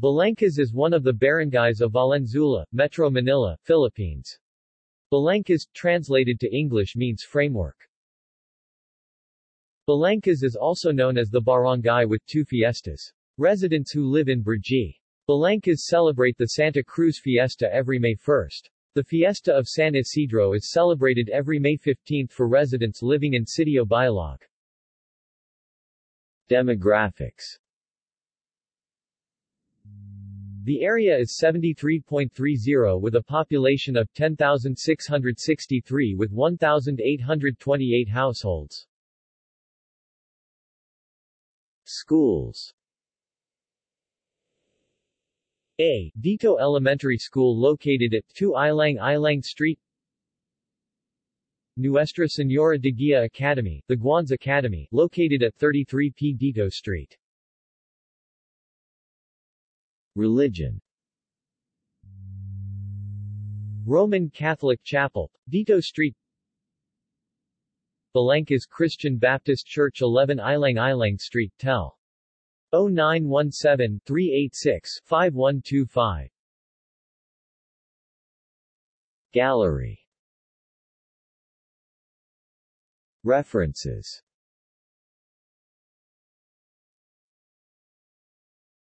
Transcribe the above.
Balangkas is one of the barangays of Valenzuela, Metro Manila, Philippines. Balangkas, translated to English means framework. Balangkas is also known as the barangay with two fiestas. Residents who live in Brgy. Balangkas celebrate the Santa Cruz Fiesta every May 1st. The Fiesta of San Isidro is celebrated every May 15 for residents living in Sitio Bialog. Demographics The area is 73.30 with a population of 10,663 with 1,828 households. Schools A. Dito Elementary School located at 2 Ilang Ilang Street Nuestra Senora de Guia Academy, the Guans Academy, located at 33 P. Dito Street. Religion. Roman Catholic Chapel, Dito Street. Balangkas Christian Baptist Church 11 Ilang Ilang Street, Tel. 0917-386-5125 Gallery. References